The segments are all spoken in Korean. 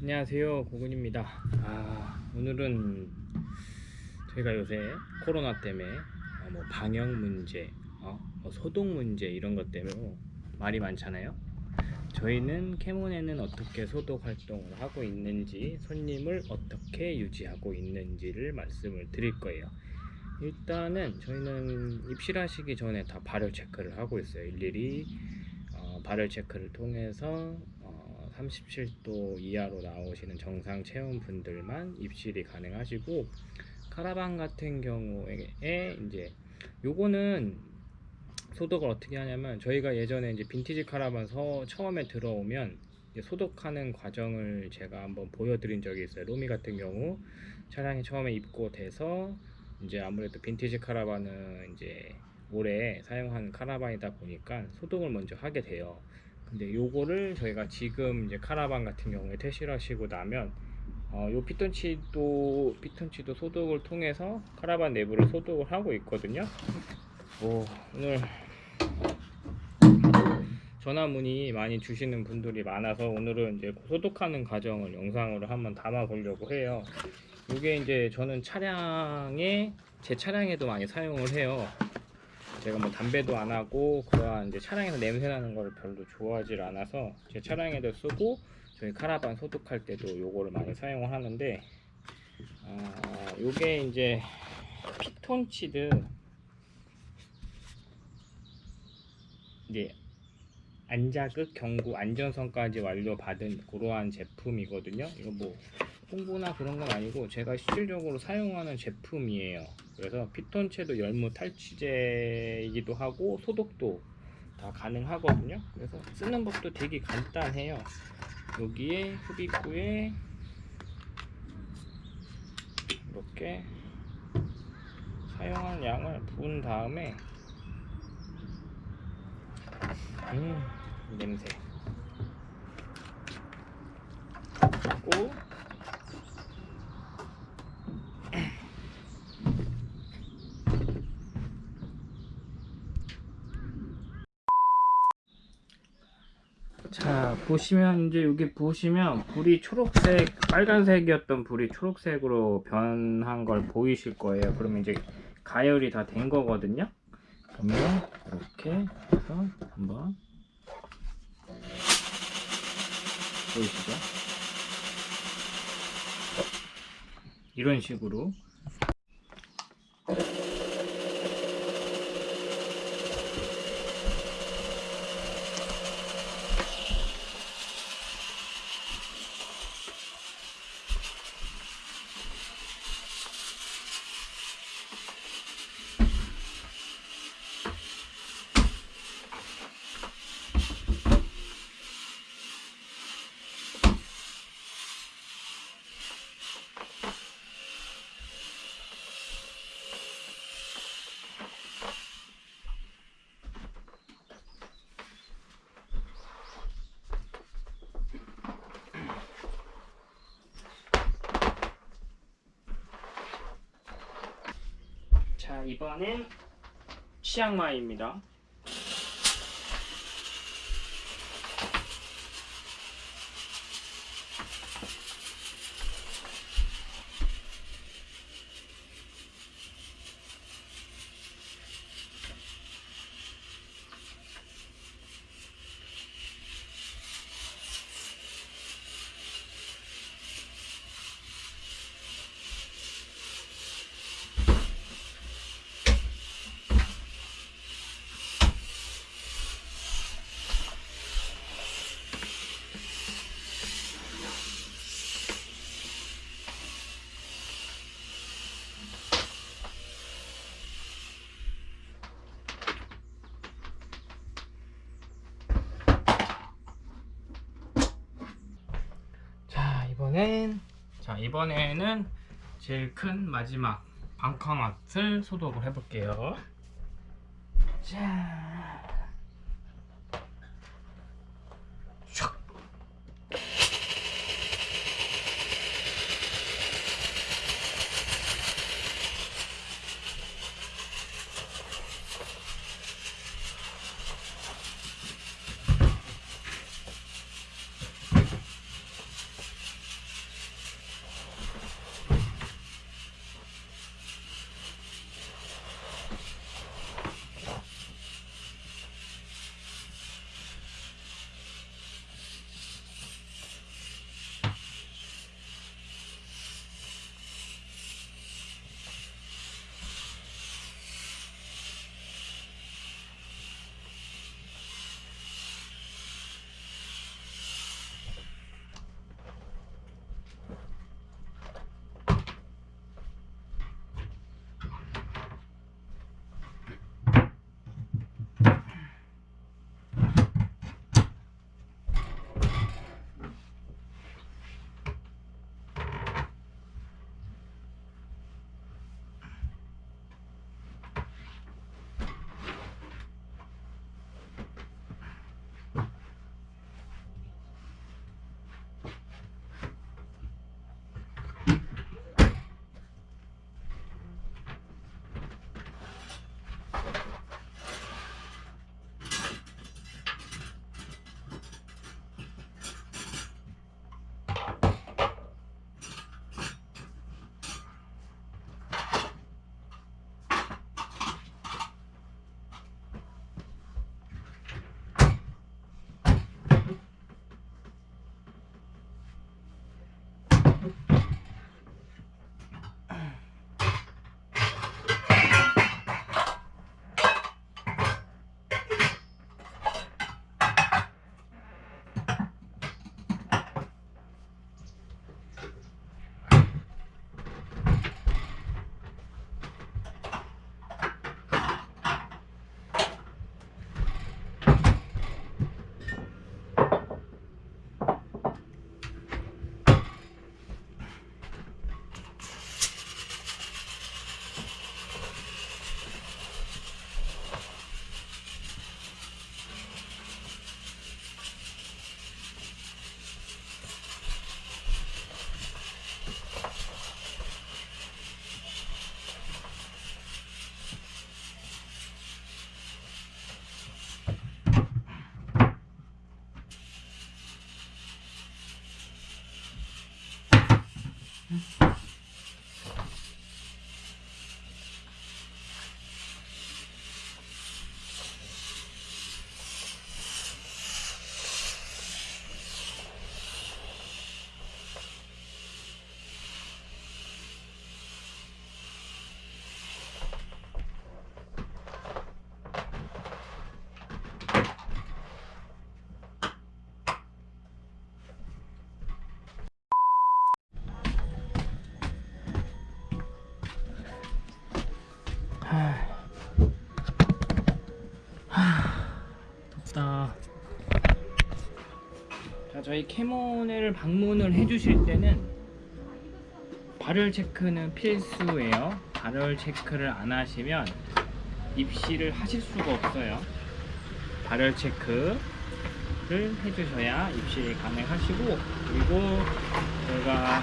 안녕하세요 고군입니다. 아, 오늘은 저희가 요새 코로나 때문에 어, 뭐 방역 문제 어, 뭐 소독 문제 이런 것 때문에 말이 많잖아요. 저희는 캐몬에는 어떻게 소독 활동을 하고 있는지 손님을 어떻게 유지하고 있는지를 말씀을 드릴 거예요. 일단은 저희는 입실하시기 전에 다 발열 체크를 하고 있어요. 일일이 어, 발열 체크를 통해서 어, 37도 이하로 나오시는 정상 체온 분들만 입실이 가능하시고 카라반 같은 경우에 이제 요거는 소독을 어떻게 하냐면 저희가 예전에 이제 빈티지 카라반 서 처음에 들어오면 소독하는 과정을 제가 한번 보여드린 적이 있어요. 로미 같은 경우 차량이 처음에 입고 돼서 이제 아무래도 빈티지 카라반은 이제 오래 사용한 카라반이다 보니까 소독을 먼저 하게 돼요 근데 요거를 저희가 지금 이제 카라반 같은 경우에 퇴실 하시고 나면 어, 요 피톤치도 피톤치도 소독을 통해서 카라반 내부를 소독을 하고 있거든요. 오, 오늘 전화 문의 많이 주시는 분들이 많아서 오늘은 이제 소독하는 과정을 영상으로 한번 담아 보려고 해요. 이게 이제 저는 차량에 제 차량에도 많이 사용을 해요. 제가 뭐 담배도 안 하고 그러한 이제 차량에서 냄새 나는 걸 별로 좋아하지 않아서 제 차량에도 쓰고 저희 카라반 소독할 때도 요거를 많이 사용을 하는데 아, 요게 이제 피톤치드 이제 안자극 경구 안전성까지 완료받은 그러한 제품이거든요. 이거 뭐 홍보나 그런 건 아니고 제가 실질적으로 사용하는 제품이에요. 그래서 피톤체도 열무 탈취제이기도 하고 소독도 다 가능하거든요. 그래서 쓰는 법도 되게 간단해요. 여기에 흡입구에 이렇게 사용한 양을 부은 다음에 음 냄새. 고 자 보시면 이제 여기 보시면 불이 초록색 빨간색이었던 불이 초록색으로 변한 걸 보이실 거예요. 그러면 이제 가열이 다 된 거거든요. 그러면 이렇게 해서 한번 보이시죠? 이런 식으로 이번엔 치앙마이입니다 이번엔 자 이번에는 제일 큰 마지막 방카맛을 소독을 해볼게요. 자 하... 덥다. 자, 저희 캐모네를 방문을 해주실 때는 발열 체크는 필수예요. 발열 체크를 안 하시면 입시를 하실 수가 없어요. 발열 체크를 해주셔야 입시 가능하시고 그리고 저희가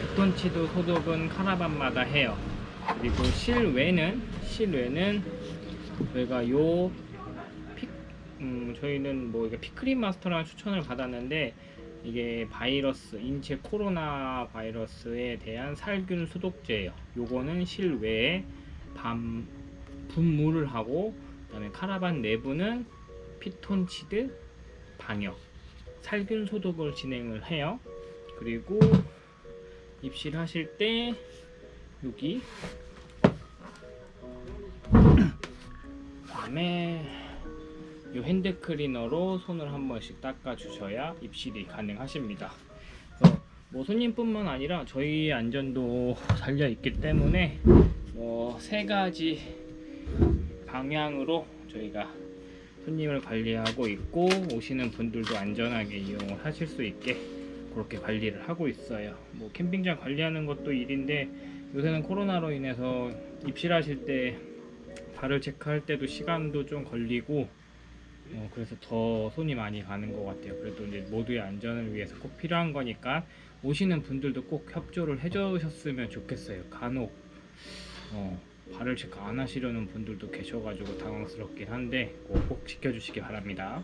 피톤치드 소독은 카라반마다 해요. 그리고 실외는 실외는 저희가 요 피, 음, 저희는 뭐 이게 피크림 마스터라는 추천을 받았는데 이게 바이러스 인체 코로나 바이러스에 대한 살균 소독제예요. 요거는 실외에 밤 분무를 하고 그다음에 카라반 내부는 피톤치드 방역 살균 소독을 진행을 해요. 그리고 입실 하실 때 여기 다음에 이 핸드 클리너로 손을 한 번씩 닦아 주셔야 입실이 가능하십니다. 뭐 손님뿐만 아니라 저희 안전도 달려 있기 때문에 뭐 세 가지 방향으로 저희가 손님을 관리하고 있고 오시는 분들도 안전하게 이용을 하실 수 있게 그렇게 관리를 하고 있어요. 뭐 캠핑장 관리하는 것도 일인데 요새는 코로나로 인해서 입실하실 때 발을 체크할 때도 시간도 좀 걸리고 어, 그래서 더 손이 많이 가는 것 같아요. 그래도 이제 모두의 안전을 위해서 꼭 필요한 거니까 오시는 분들도 꼭 협조를 해주셨으면 좋겠어요. 간혹 어, 발을 체크 안 하시려는 분들도 계셔가지고 당황스럽긴 한데 꼭, 꼭 지켜주시기 바랍니다.